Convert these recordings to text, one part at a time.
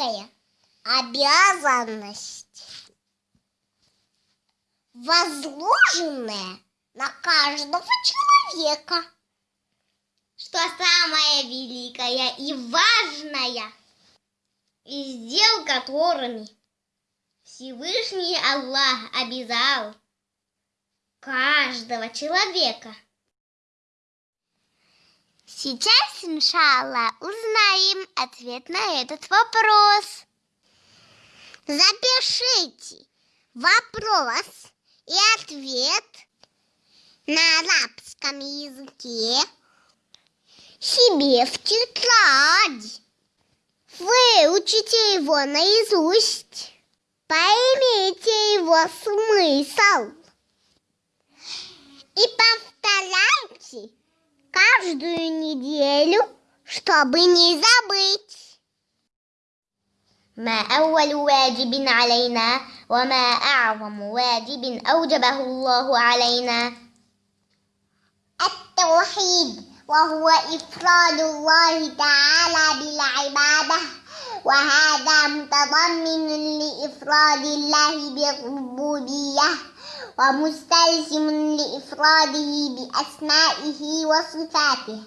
великая обязанность, возложенная на каждого человека. Что самое великое и важное, из дел которыми Всевышний Аллах обязал каждого человека. Сейчас, иншалла, узнаем ответ на этот вопрос. Запишите вопрос и ответ на арабском языке себе в тетрадь. Выучите его наизусть. Поймите его смысл. И повторяйте каждую неделю, чтобы не забыть. ما أول واجب علينا وما أعظم واجب أوجبه الله علينا التوحيد وهو إفراد الله تعالى بالعبادة وهذا متضمن لإفراد الله بالربوبية ومستلزم لإفراده بأسمائه وصفاته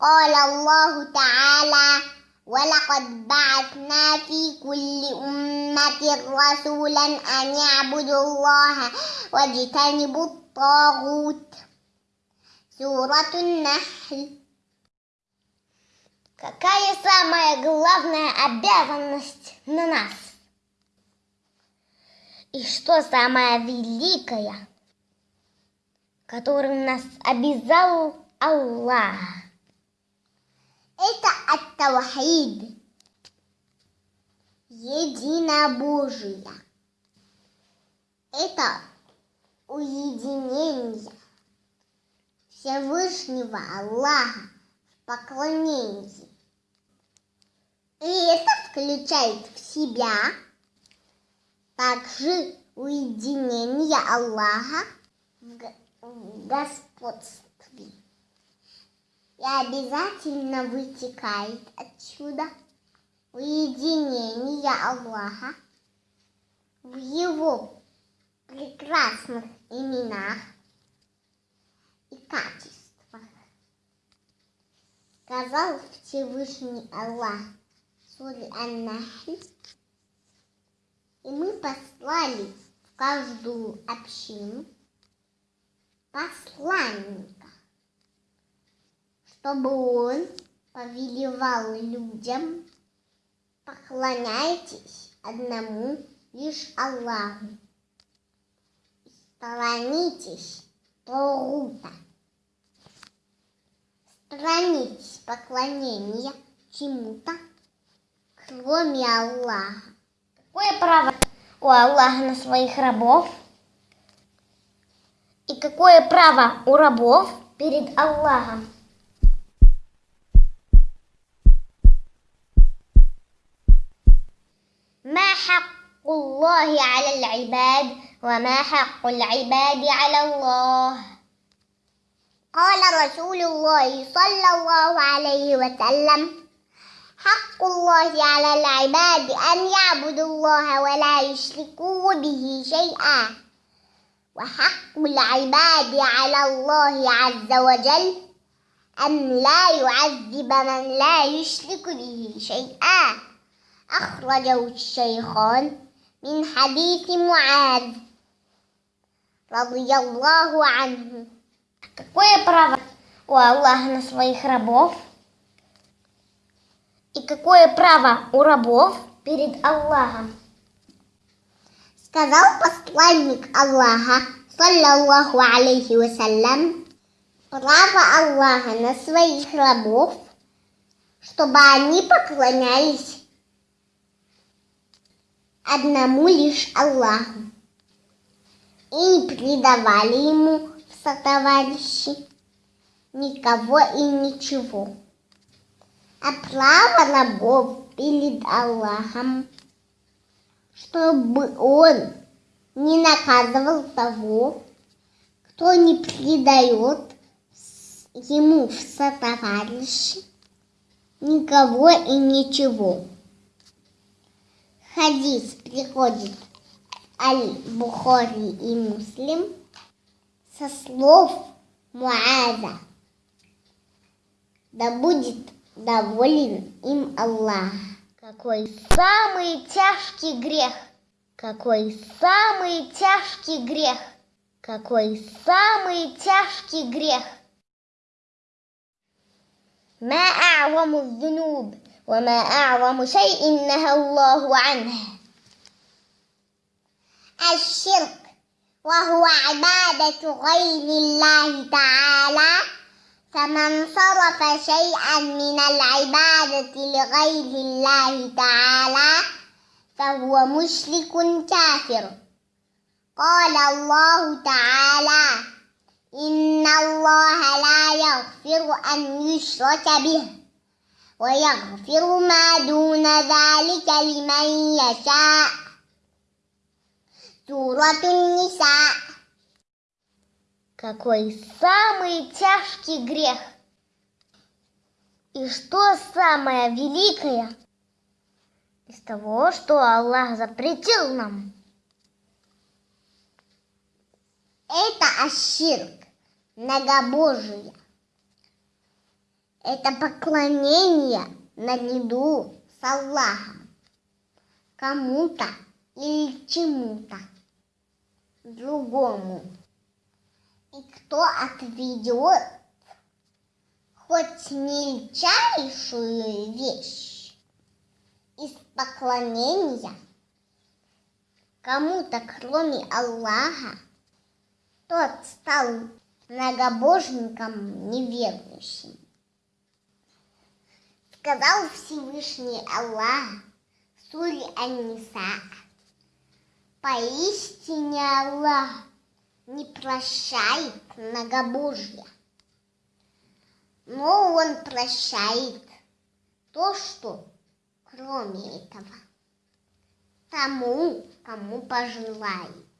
قال الله تعالى ولقد بعثنا في كل أمة رسولا أن يعبدوا الله واجتنبوا الطاغوت سورة النحل Какая самая главная обязанность на нас? И что самое великое, которым нас обязал Аллах? Это ат-тавхид, единобожие. Это уединение Всевышнего Аллаха в поклонении. И это включает в себя также уединение Аллаха в господстве. И обязательно вытекает отсюда уединение Аллаха в его прекрасных именах и качествах. Сказал Всевышний Аллах суре Ан-Нахль, и мы послали в каждую общину посланника, чтобы он повелевал людям, поклоняйтесь одному лишь Аллаху, сторонитесь Торута, сторонитесь поклонения чему-то, кроме Аллаха. Какое право у Аллаха на своих рабов? И какое право у рабов перед Аллахом? ما حق الله على العباد وما حق العباد على الله قال رسول الله صلى الله عليه وسلم حق الله على العباد أن يعبدوا الله ولا يشركوا به شيئا وحق العباد على الله عز وجل أن لا يعذب من لا يشرك به شيئا أخرجه الشيخان من حديث معاذ رضي الله عنه Какое право у Аллаха на своих рабов? И какое право у рабов перед Аллахом? Сказал посланник Аллаха, саллаллаху алейхи вассалям, право Аллаха на своих рабов, чтобы они поклонялись одному лишь Аллаху и не предавали ему в сотоварищи никого и ничего а право рабов перед Аллахом, чтобы Он не наказывал того, кто не предает ему в сотоварищи никого и ничего. хадис приходит Аль-Бухари и Муслим со слов Муаза. Да будет доволен им Аллах. Какой самый тяжкий грех? Какой самый тяжкий грех? Какой самый тяжкий грех? ما أعظم الذنوب وما أعظم شيء نهى الله عنه الشرك وهو عبادة غير الله تعالى فمن صرف شيئا من العبادة لغير الله تعالى فهو مشرك كافر. قال الله تعالى إن الله لا يغفر أن يشرك به ويغفر ما دون ذلك لمن يشاء. سورة النساء. Какой самый тяжкий грех? И что самое великое из того, что Аллах запретил нам? Это аширк, многобожие. Это поклонение наряду с Аллахом кому-то или чему-то другому. И кто отведет хоть мельчайшую вещь из поклонения кому-то, кроме Аллаха, тот стал многобожником неверующим. Сказал Всевышний Аллах в суре Ан-Ниса, поистине Аллах не прощает многобожье, но Он прощает то, что кроме этого, тому, кому пожелает.